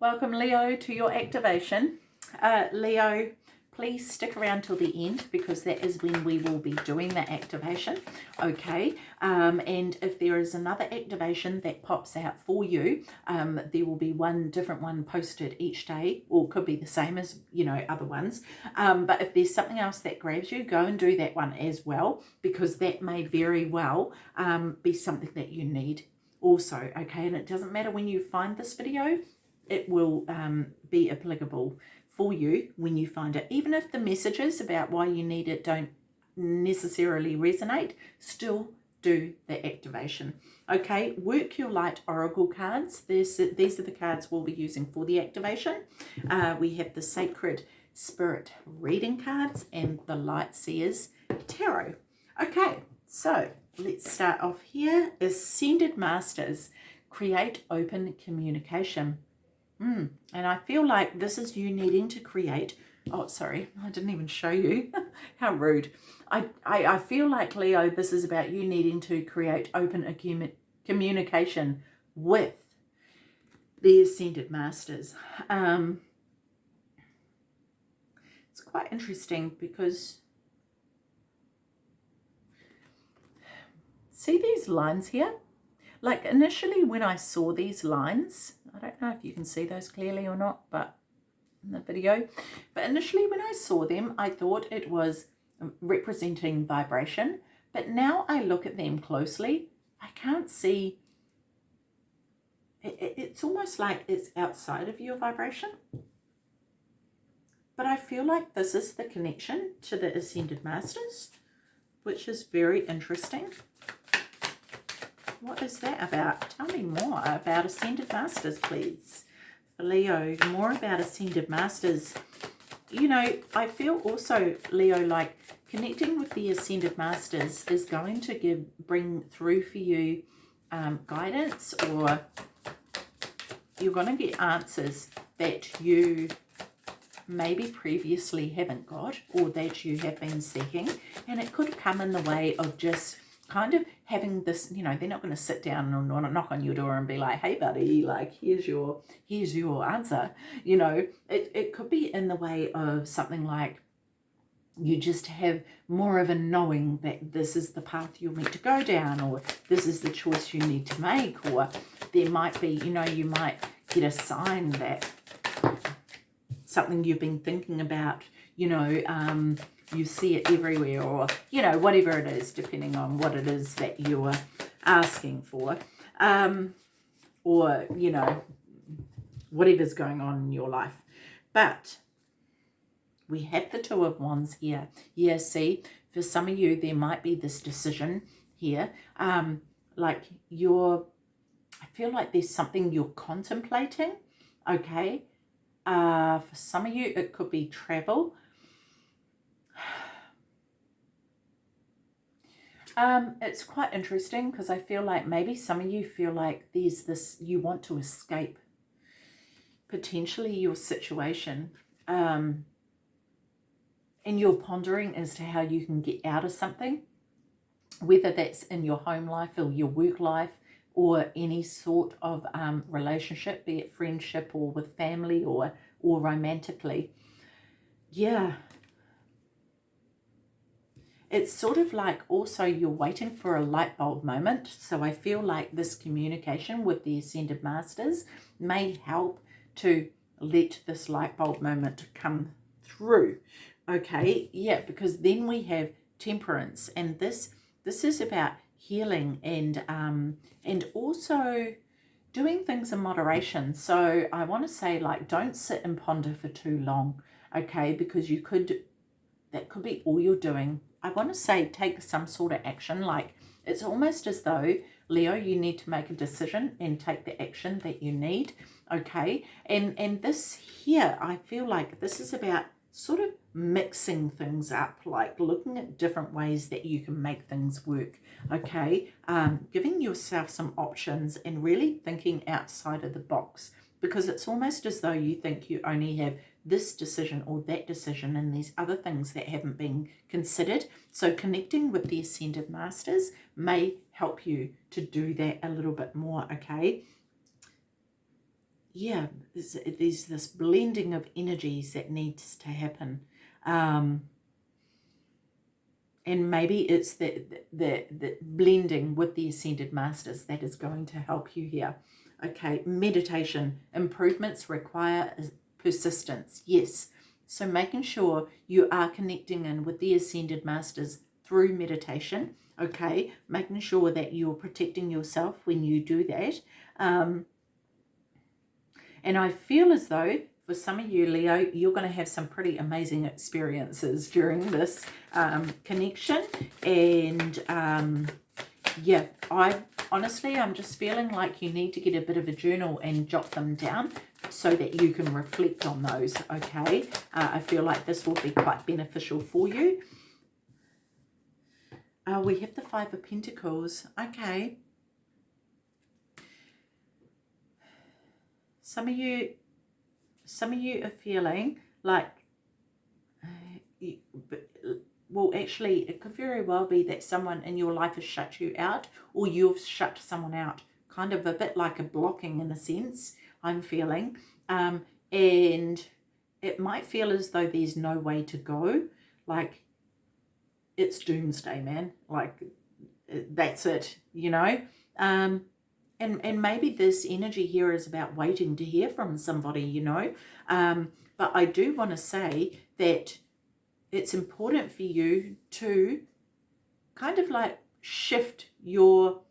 Welcome Leo to your activation. Uh, Leo, please stick around till the end because that is when we will be doing the activation okay? Um, and if there is another activation that pops out for you um, there will be one different one posted each day. Or could be the same as you know other ones. Um, but if there's something else that grabs you go and do that one as well because that may very well um, be something that you need also okay? And it doesn't matter when you find this video it will um, be applicable for you when you find it. Even if the messages about why you need it don't necessarily resonate, still do the activation. Okay, work your light oracle cards. This, these are the cards we'll be using for the activation. Uh, we have the sacred spirit reading cards and the light seers tarot. Okay, so let's start off here. Ascended Masters, create open communication. Mm. And I feel like this is you needing to create, oh, sorry, I didn't even show you. How rude. I, I, I feel like, Leo, this is about you needing to create open communication with the Ascended Masters. Um, it's quite interesting because see these lines here? Like initially when I saw these lines, I don't know if you can see those clearly or not, but in the video. But initially when I saw them, I thought it was representing vibration. But now I look at them closely, I can't see, it, it, it's almost like it's outside of your vibration. But I feel like this is the connection to the Ascended Masters, which is very interesting. What is that about? Tell me more about Ascended Masters, please. Leo, more about Ascended Masters. You know, I feel also, Leo, like connecting with the Ascended Masters is going to give bring through for you um, guidance or you're going to get answers that you maybe previously haven't got or that you have been seeking and it could come in the way of just kind of having this, you know, they're not going to sit down and knock on your door and be like, hey, buddy, like, here's your, here's your answer. You know, it, it could be in the way of something like, you just have more of a knowing that this is the path you're meant to go down or this is the choice you need to make or there might be, you know, you might get a sign that something you've been thinking about, you know, um, you see it everywhere or, you know, whatever it is, depending on what it is that you're asking for. Um, or, you know, whatever's going on in your life. But we have the Two of Wands here. Yeah, see, for some of you, there might be this decision here. Um, like you're, I feel like there's something you're contemplating, okay? Uh, for some of you, it could be travel. Um, it's quite interesting because I feel like maybe some of you feel like there's this, you want to escape potentially your situation. Um, and you're pondering as to how you can get out of something, whether that's in your home life or your work life or any sort of um, relationship, be it friendship or with family or, or romantically. Yeah, it's sort of like also you're waiting for a light bulb moment. So I feel like this communication with the Ascended Masters may help to let this light bulb moment come through. Okay, yeah, because then we have temperance and this this is about healing and um and also doing things in moderation. So I want to say like don't sit and ponder for too long, okay, because you could that could be all you're doing I want to say take some sort of action. Like it's almost as though, Leo, you need to make a decision and take the action that you need. Okay. And, and this here, I feel like this is about sort of mixing things up, like looking at different ways that you can make things work, okay? Um, giving yourself some options and really thinking outside of the box because it's almost as though you think you only have this decision or that decision and these other things that haven't been considered. So connecting with the Ascended Masters may help you to do that a little bit more, okay? yeah, there's, there's this blending of energies that needs to happen. Um, and maybe it's the, the, the blending with the Ascended Masters that is going to help you here. Okay, meditation. Improvements require persistence. Yes. So making sure you are connecting in with the Ascended Masters through meditation. Okay, making sure that you're protecting yourself when you do that. Um, and I feel as though for some of you, Leo, you're going to have some pretty amazing experiences during this um, connection. And um, yeah, I honestly, I'm just feeling like you need to get a bit of a journal and jot them down so that you can reflect on those, okay? Uh, I feel like this will be quite beneficial for you. Uh, we have the Five of Pentacles. Okay. Some of you some of you are feeling like, uh, you, well, actually, it could very well be that someone in your life has shut you out or you've shut someone out. Kind of a bit like a blocking in a sense, I'm feeling. Um, and it might feel as though there's no way to go. Like, it's doomsday, man. Like, that's it, you know? Um, and and maybe this energy here is about waiting to hear from somebody you know um, but i do want to say that it's important for you to kind of like shift your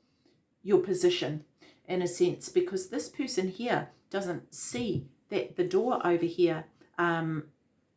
your position in a sense because this person here doesn't see that the door over here um,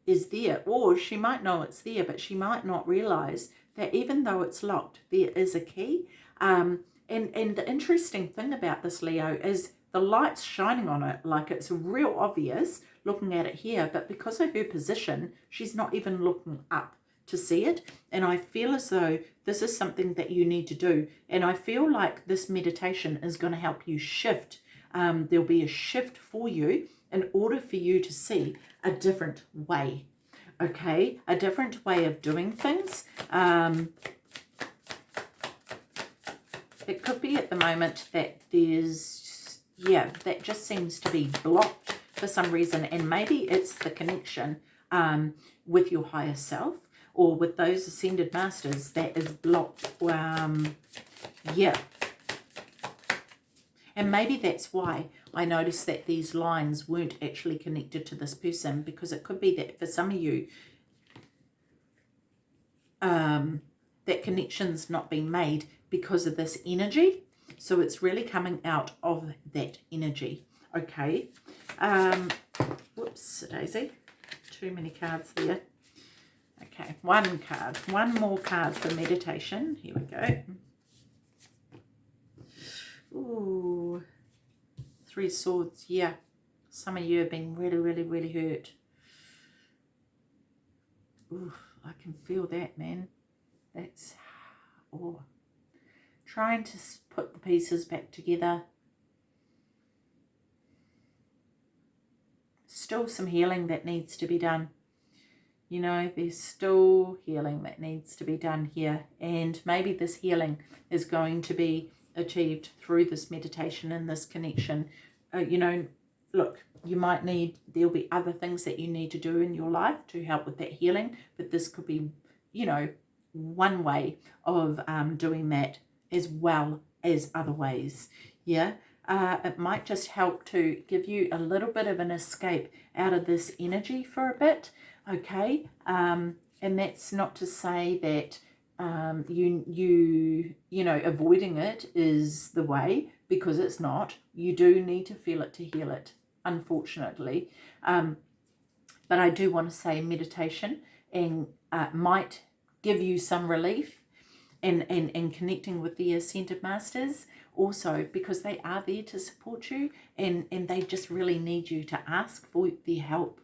is there or she might know it's there but she might not realize that even though it's locked there is a key. Um, and, and the interesting thing about this, Leo, is the light's shining on it like it's real obvious looking at it here. But because of her position, she's not even looking up to see it. And I feel as though this is something that you need to do. And I feel like this meditation is going to help you shift. Um, there'll be a shift for you in order for you to see a different way. Okay, a different way of doing things. Um, it could be at the moment that there's, yeah, that just seems to be blocked for some reason. And maybe it's the connection um, with your higher self or with those ascended masters that is blocked. Um, yeah. And maybe that's why I noticed that these lines weren't actually connected to this person because it could be that for some of you, um, that connection's not been made because of this energy. So it's really coming out of that energy. Okay. Um, whoops, Daisy. Too many cards there. Okay, one card. One more card for meditation. Here we go. Ooh. Three swords. Yeah. Some of you have been really, really, really hurt. Ooh, I can feel that, man. That's... Oh trying to put the pieces back together. Still some healing that needs to be done. You know, there's still healing that needs to be done here. And maybe this healing is going to be achieved through this meditation and this connection. Uh, you know, look, you might need, there'll be other things that you need to do in your life to help with that healing. But this could be, you know, one way of um, doing that as well as other ways. Yeah, uh, it might just help to give you a little bit of an escape out of this energy for a bit. Okay, um, and that's not to say that um, you you you know avoiding it is the way because it's not. You do need to feel it to heal it, unfortunately. Um, but I do want to say meditation and uh, might give you some relief and, and, and connecting with the Ascended Masters also because they are there to support you and, and they just really need you to ask for their help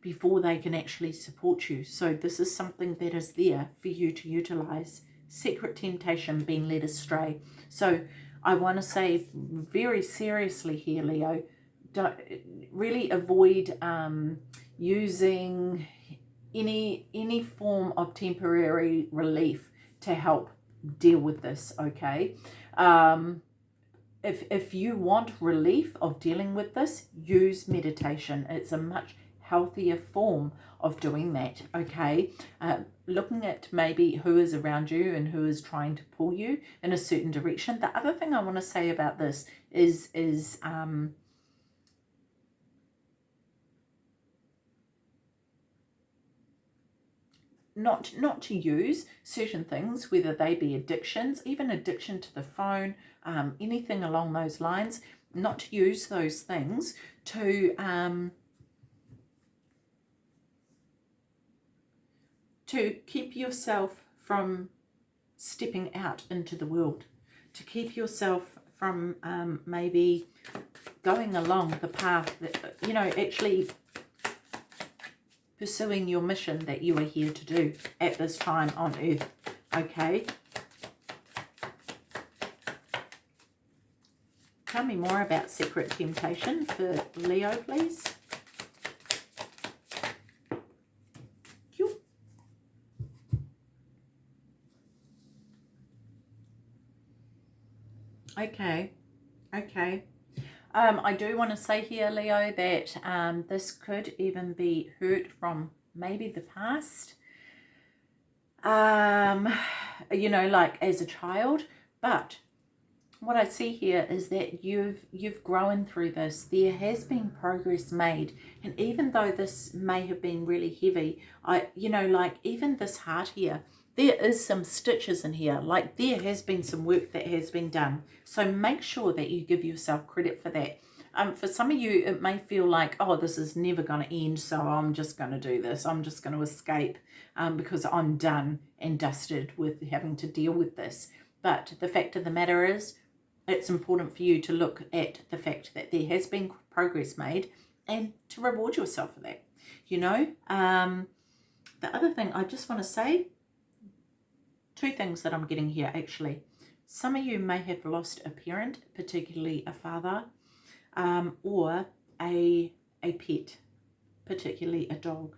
before they can actually support you. So this is something that is there for you to utilize. Secret temptation, being led astray. So I want to say very seriously here, Leo, don't, really avoid um, using any any form of temporary relief to help deal with this, okay? Um, if, if you want relief of dealing with this, use meditation. It's a much healthier form of doing that, okay? Uh, looking at maybe who is around you and who is trying to pull you in a certain direction. The other thing I want to say about this is, is um, not not to use certain things whether they be addictions even addiction to the phone um, anything along those lines not to use those things to um, to keep yourself from stepping out into the world to keep yourself from um, maybe going along the path that you know actually pursuing your mission that you are here to do at this time on earth. Okay? Tell me more about secret temptation for Leo, please. Okay, okay. Um, I do want to say here, Leo, that um, this could even be hurt from maybe the past. Um, you know, like as a child. But what I see here is that you've you've grown through this. There has been progress made. And even though this may have been really heavy, I you know, like even this heart here, there is some stitches in here. Like there has been some work that has been done. So make sure that you give yourself credit for that. Um, for some of you it may feel like oh this is never going to end so I'm just going to do this. I'm just going to escape um, because I'm done and dusted with having to deal with this. But the fact of the matter is it's important for you to look at the fact that there has been progress made and to reward yourself for that. You know um, the other thing I just want to say two things that I'm getting here actually. Some of you may have lost a parent, particularly a father, um, or a, a pet, particularly a dog.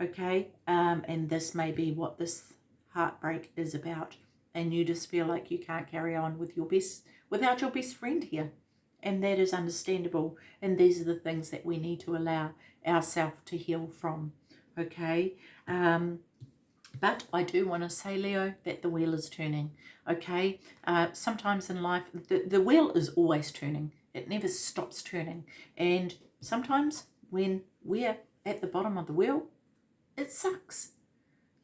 Okay, um, and this may be what this heartbreak is about. And you just feel like you can't carry on with your best without your best friend here. And that is understandable. And these are the things that we need to allow ourselves to heal from. Okay. Um, but I do want to say, Leo, that the wheel is turning, okay? Uh, sometimes in life, the, the wheel is always turning. It never stops turning. And sometimes when we're at the bottom of the wheel, it sucks.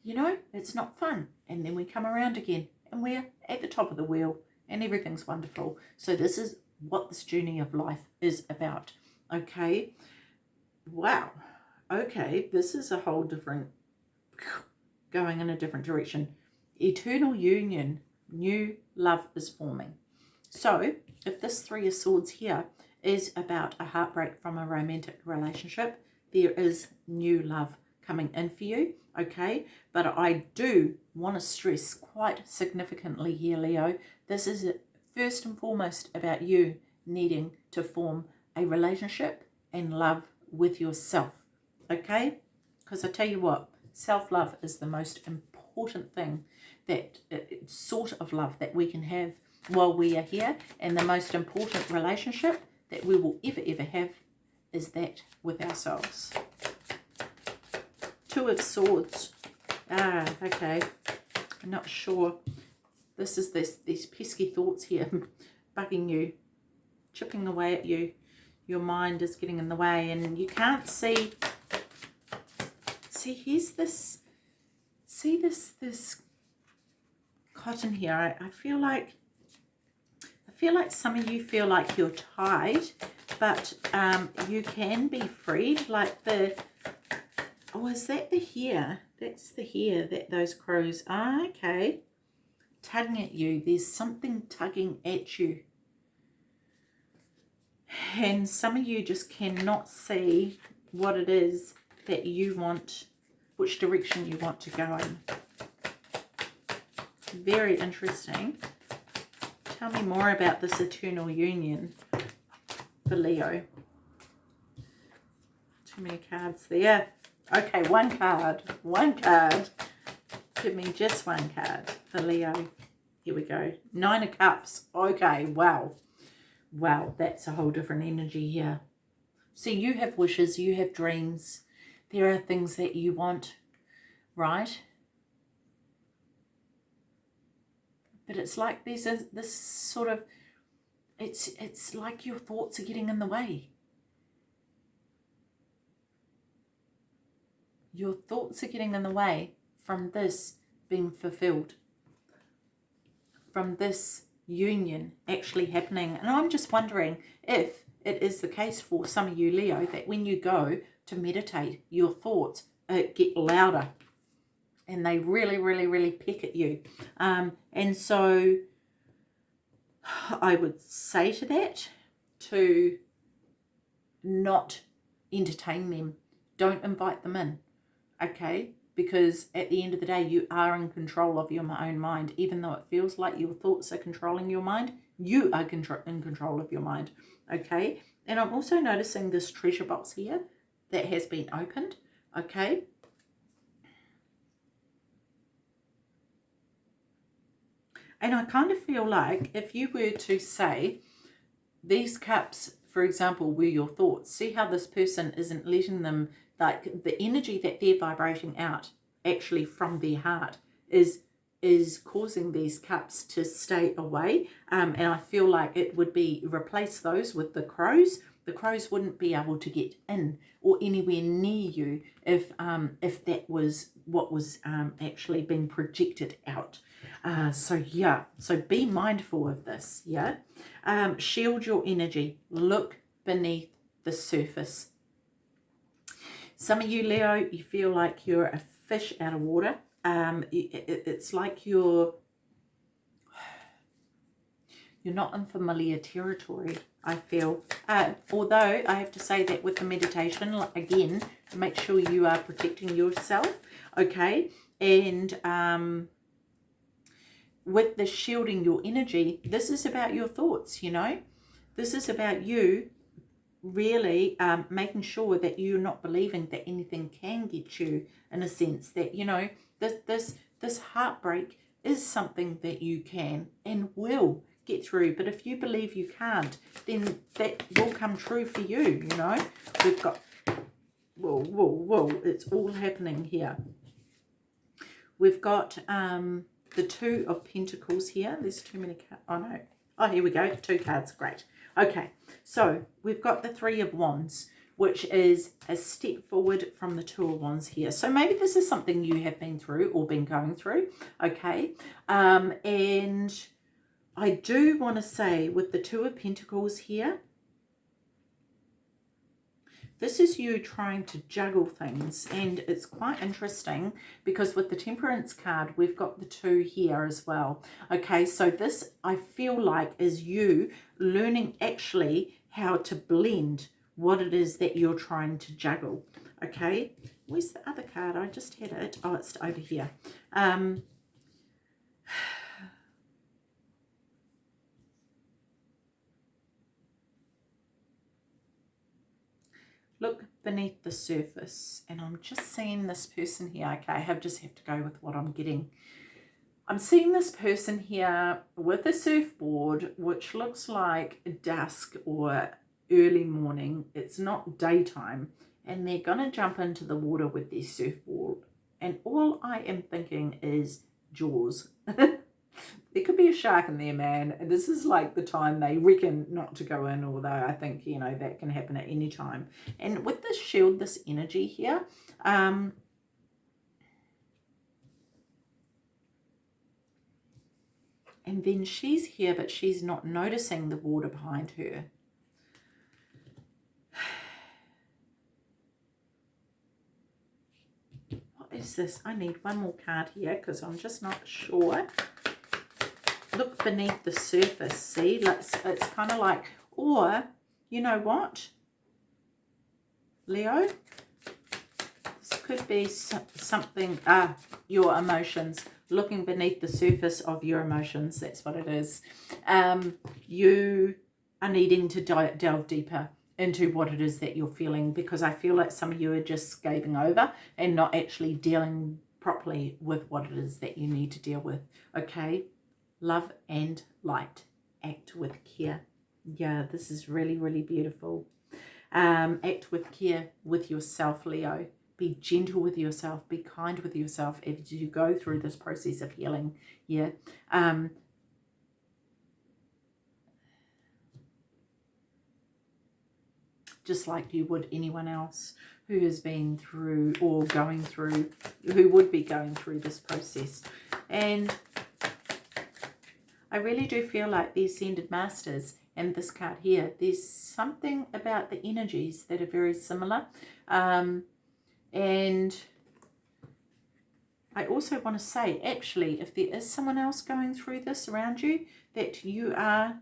You know, it's not fun. And then we come around again and we're at the top of the wheel and everything's wonderful. So this is what this journey of life is about, okay? Wow. Okay, this is a whole different going in a different direction. Eternal union, new love is forming. So if this Three of Swords here is about a heartbreak from a romantic relationship, there is new love coming in for you, okay? But I do want to stress quite significantly here, Leo, this is first and foremost about you needing to form a relationship and love with yourself, okay? Because I tell you what, Self-love is the most important thing, that uh, sort of love that we can have while we are here. And the most important relationship that we will ever, ever have is that with ourselves. Two of Swords. Ah, okay. I'm not sure. This is this these pesky thoughts here bugging you, chipping away at you. Your mind is getting in the way and you can't see see here's this see this this cotton here. I, I feel like I feel like some of you feel like you're tied but um, you can be freed. Like the oh is that the hair that's the hair that those crows ah, okay. Tugging at you. There's something tugging at you. And some of you just cannot see what it is that you want which direction you want to go in. Very interesting. Tell me more about this eternal union for Leo. Too many cards there. Okay, one card. One card. Give me just one card for Leo. Here we go. Nine of Cups. Okay, wow. wow, that's a whole different energy here. So you have wishes, you have dreams. There are things that you want, right? But it's like there's a, this sort of, it's, it's like your thoughts are getting in the way. Your thoughts are getting in the way from this being fulfilled. From this union actually happening. And I'm just wondering if it is the case for some of you Leo that when you go to meditate, your thoughts uh, get louder and they really, really, really peck at you. Um, and so I would say to that to not entertain them. Don't invite them in, okay? Because at the end of the day, you are in control of your own mind. Even though it feels like your thoughts are controlling your mind, you are in control of your mind okay and I'm also noticing this treasure box here that has been opened okay? And I kind of feel like if you were to say these cups for example were your thoughts see how this person isn't letting them like the energy that they're vibrating out actually from their heart is is causing these cups to stay away. Um, and I feel like it would be replace those with the crows the crows wouldn't be able to get in or anywhere near you if um, if that was what was um, actually being projected out. Uh, so yeah so be mindful of this yeah? Um, shield your energy. Look beneath the surface. Some of you Leo you feel like you're a fish out of water. Um, it, it's like you're you're not in familiar territory I feel. Uh, although I have to say that with the meditation again make sure you are protecting yourself okay? And um, with the shielding your energy this is about your thoughts you know? This is about you really um, making sure that you're not believing that anything can get you in a sense that you know this, this, this heartbreak is something that you can and will get through. But if you believe you can't, then that will come true for you, you know. We've got, whoa, whoa, whoa, it's all happening here. We've got um, the Two of Pentacles here. There's too many cards. Oh, no. Oh, here we go. Two cards. Great. Okay. So we've got the Three of Wands which is a step forward from the Two of Wands here. So maybe this is something you have been through or been going through, okay? Um, and I do want to say with the Two of Pentacles here, this is you trying to juggle things and it's quite interesting because with the temperance card we've got the two here as well okay so this I feel like is you learning actually how to blend what it is that you're trying to juggle. Okay, where's the other card? I just had it. Oh, it's over here. Um, look beneath the surface and I'm just seeing this person here. Okay, I have just have to go with what I'm getting. I'm seeing this person here with a surfboard, which looks like dusk or early morning. It's not daytime. And they're to jump into the water with their surfboard. And all I am thinking is Jaws. there could be a shark in there, man. And this is like the time they reckon not to go in, although I think, you know, that can happen at any time. And with this shield, this energy here, um, and then she's here, but she's not noticing the water behind her. What is this? I need one more card here because I'm just not sure. Look beneath the surface. See, let's, it's kind of like, or, you know what, Leo? This could be something, ah, your emotions, looking beneath the surface of your emotions. That's what it is. Um, you are needing to delve deeper into what it is that you're feeling because I feel like some of you are just scaving over and not actually dealing properly with what it is that you need to deal with. Okay, love and light. Act with care. Yeah, this is really, really beautiful. Um, act with care with yourself, Leo. Be gentle with yourself. Be kind with yourself as you go through this process of healing. Yeah. Um, just like you would anyone else who has been through or going through, who would be going through this process. And I really do feel like the Ascended Masters and this card here, there's something about the energies that are very similar. Um, and I also want to say, actually, if there is someone else going through this around you, that you are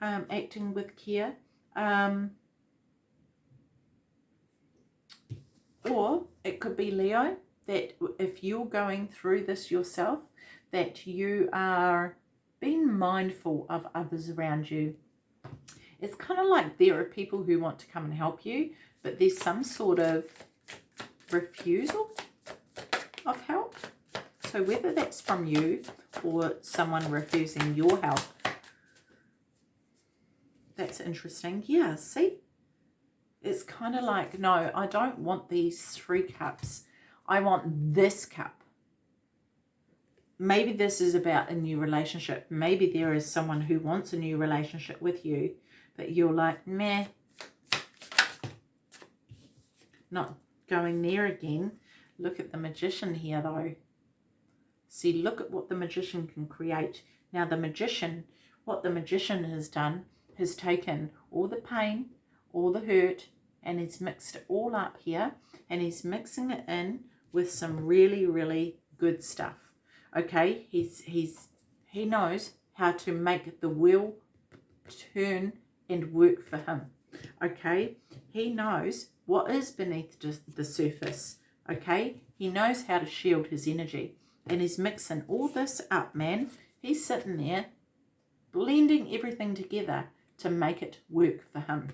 um, acting with care. Um, or it could be Leo, that if you're going through this yourself, that you are being mindful of others around you. It's kind of like there are people who want to come and help you, but there's some sort of refusal of help. So whether that's from you or someone refusing your help, that's interesting. Yeah, see? It's kind of like, no, I don't want these three cups. I want this cup maybe this is about a new relationship. Maybe there is someone who wants a new relationship with you, but you're like, meh, not going there again. Look at the magician here, though. See, look at what the magician can create. Now, the magician, what the magician has done, has taken all the pain, all the hurt, and he's mixed it all up here, and he's mixing it in with some really, really good stuff okay he's he's he knows how to make the wheel turn and work for him okay? He knows what is beneath the surface okay? He knows how to shield his energy and he's mixing all this up man. He's sitting there blending everything together to make it work for him.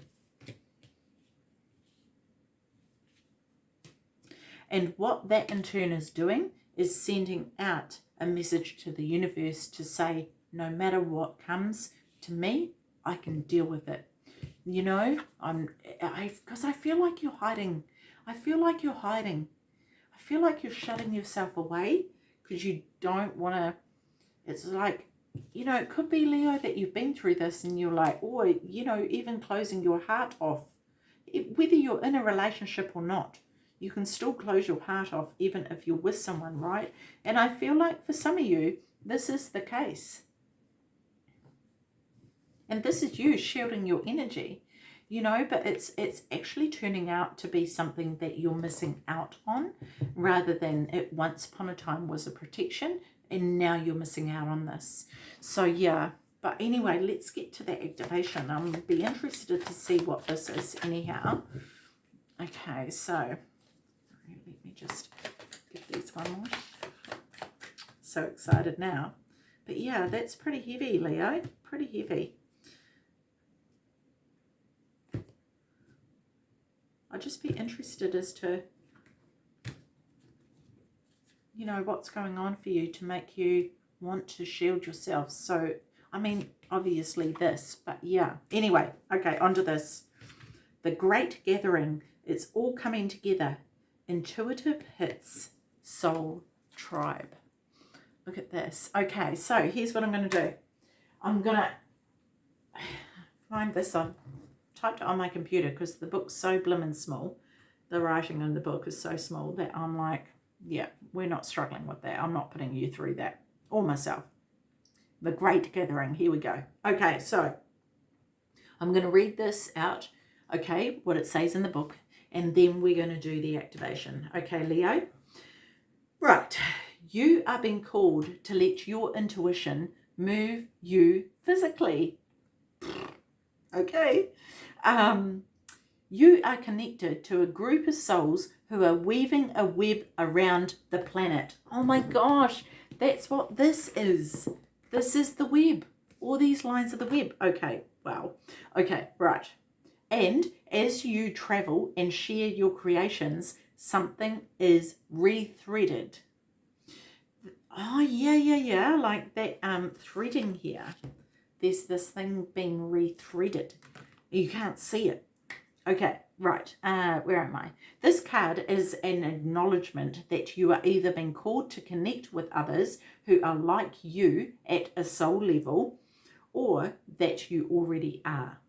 And what that in turn is doing is sending out a message to the universe to say, no matter what comes to me, I can deal with it. You know, I'm, I, because I feel like you're hiding. I feel like you're hiding. I feel like you're shutting yourself away because you don't want to, it's like, you know, it could be, Leo, that you've been through this and you're like, or, you know, even closing your heart off, whether you're in a relationship or not you can still close your heart off even if you're with someone, right? And I feel like for some of you, this is the case. And this is you shielding your energy, you know, but it's it's actually turning out to be something that you're missing out on rather than it once upon a time was a protection and now you're missing out on this. So yeah, but anyway, let's get to the activation. I'm be interested to see what this is anyhow. Okay, so just give these one more. So excited now. But yeah, that's pretty heavy, Leo. Pretty heavy. I'd just be interested as to, you know, what's going on for you to make you want to shield yourself. So, I mean, obviously this, but yeah. Anyway, okay, onto this. The Great Gathering. It's all coming together Intuitive Hits Soul Tribe. Look at this. Okay, so here's what I'm going to do. I'm going to find this on, typed it on my computer because the book's so blimmin' small. The writing in the book is so small that I'm like, yeah, we're not struggling with that. I'm not putting you through that or myself. The Great Gathering. Here we go. Okay, so I'm going to read this out, okay, what it says in the book, and then we're going to do the activation. Okay, Leo? Right, you are being called to let your intuition move you physically. Okay. Um, you are connected to a group of souls who are weaving a web around the planet. Oh my gosh, that's what this is. This is the web. All these lines of the web. Okay, wow. Okay, right. And as you travel and share your creations, something is rethreaded. Oh, yeah, yeah, yeah, like that um, threading here. there's this thing being rethreaded. You can't see it. Okay, right. Uh, where am I? This card is an acknowledgement that you are either being called to connect with others who are like you at a soul level or that you already are.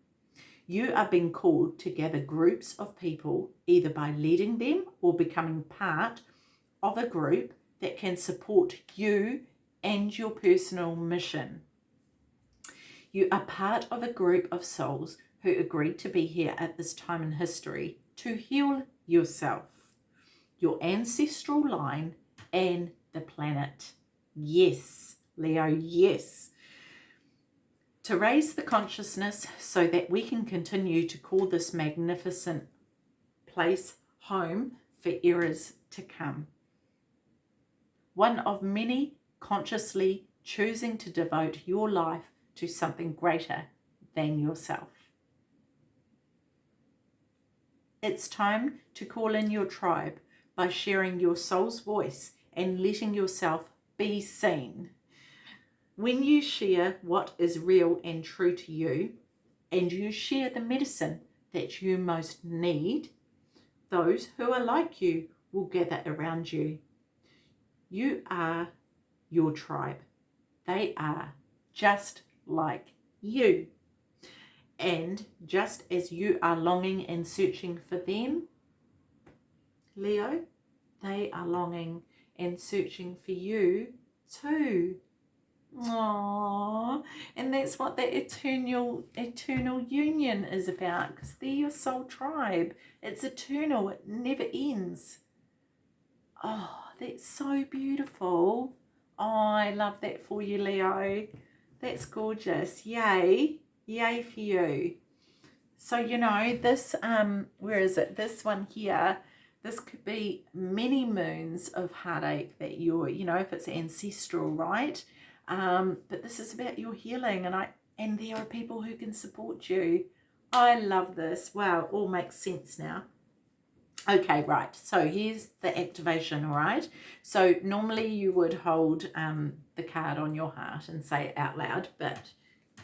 You are being called to gather groups of people either by leading them or becoming part of a group that can support you and your personal mission. You are part of a group of souls who agreed to be here at this time in history to heal yourself, your ancestral line, and the planet. Yes, Leo, yes. To raise the consciousness so that we can continue to call this magnificent place home for eras to come. One of many consciously choosing to devote your life to something greater than yourself. It's time to call in your tribe by sharing your soul's voice and letting yourself be seen. When you share what is real and true to you, and you share the medicine that you most need, those who are like you will gather around you. You are your tribe. They are just like you. And just as you are longing and searching for them, Leo, they are longing and searching for you too. Aww. And that's what that eternal eternal union is about because they're your soul tribe. It's eternal. It never ends. Oh, that's so beautiful. Oh, I love that for you, Leo. That's gorgeous. Yay. Yay for you. So, you know, this, um, where is it? This one here, this could be many moons of heartache that you're, you know, if it's ancestral, right? Um, but this is about your healing and I, and there are people who can support you. I love this. Wow, all makes sense now. Okay, right. So here's the activation, all right? So normally you would hold um, the card on your heart and say it out loud, but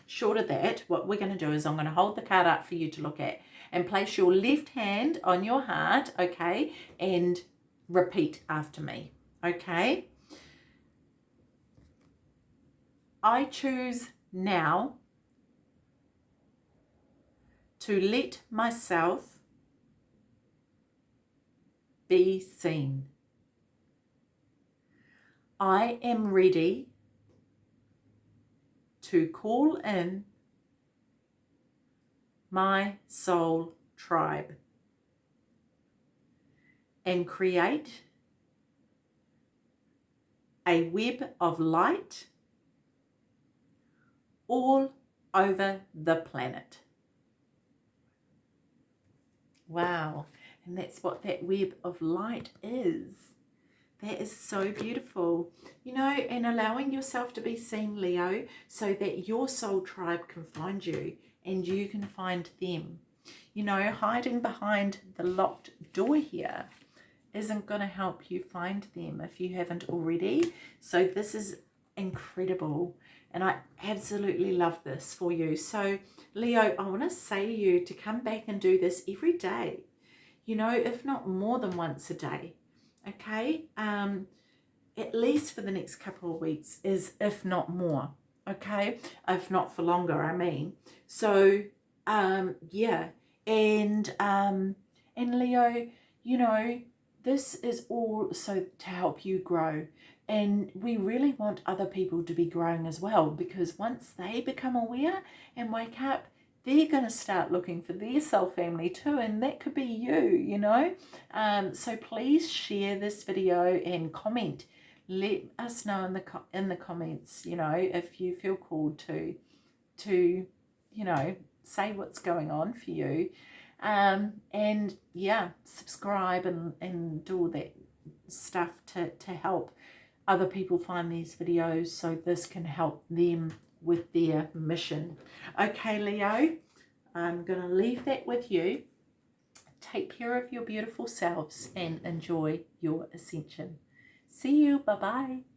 short of that, what we're going to do is I'm going to hold the card up for you to look at and place your left hand on your heart, okay, and repeat after me, okay? I choose now to let myself be seen. I am ready to call in my soul tribe and create a web of light all over the planet. Wow. And that's what that web of light is. That is so beautiful. You know, and allowing yourself to be seen, Leo, so that your soul tribe can find you and you can find them. You know, hiding behind the locked door here isn't going to help you find them if you haven't already. So this is incredible. And I absolutely love this for you. So, Leo, I want to say to you to come back and do this every day you know, if not more than once a day, okay? Um, at least for the next couple of weeks is if not more, okay? If not for longer, I mean. So, um, yeah, and, um, and Leo, you know, this is all so to help you grow. And we really want other people to be growing as well because once they become aware and wake up, they're going to start looking for their soul family too and that could be you you know? Um, so please share this video and comment. Let us know in the in the comments you know if you feel called to to you know say what's going on for you. Um, and yeah subscribe and and do all that stuff to to help other people find these videos so this can help them with their mission. Okay, Leo, I'm going to leave that with you. Take care of your beautiful selves and enjoy your ascension. See you. Bye-bye.